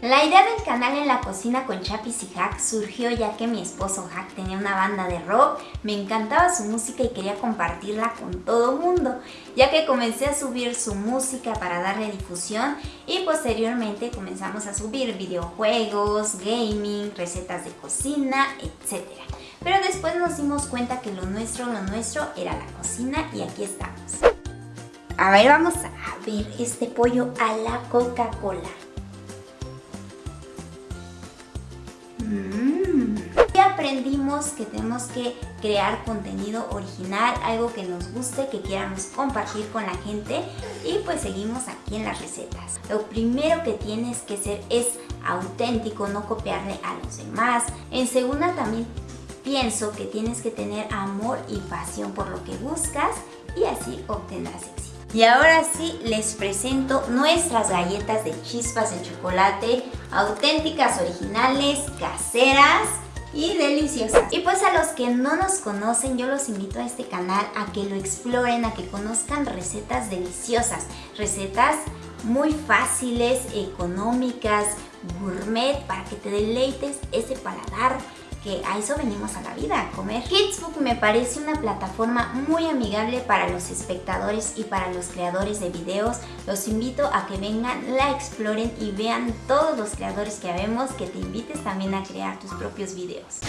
La idea del canal en la cocina con Chapis y Hack surgió ya que mi esposo Hack tenía una banda de rock, me encantaba su música y quería compartirla con todo mundo, ya que comencé a subir su música para darle difusión y posteriormente comenzamos a subir videojuegos, gaming, recetas de cocina, etc. Pero después nos dimos cuenta que lo nuestro, lo nuestro era la cocina y aquí estamos. A ver, vamos a ver este pollo a la Coca-Cola. Mm. Y aprendimos que tenemos que crear contenido original, algo que nos guste, que queramos compartir con la gente y pues seguimos aquí en las recetas. Lo primero que tienes que ser es auténtico, no copiarle a los demás. En segunda también pienso que tienes que tener amor y pasión por lo que buscas y así obtendrás éxito. Y ahora sí les presento nuestras galletas de chispas de chocolate, auténticas, originales, caseras y deliciosas. Y pues a los que no nos conocen, yo los invito a este canal a que lo exploren, a que conozcan recetas deliciosas, recetas muy fáciles, económicas, gourmet, para que te deleites ese paladar que a eso venimos a la vida, a comer. Kidsbook me parece una plataforma muy amigable para los espectadores y para los creadores de videos. Los invito a que vengan, la exploren y vean todos los creadores que habemos, que te invites también a crear tus propios videos.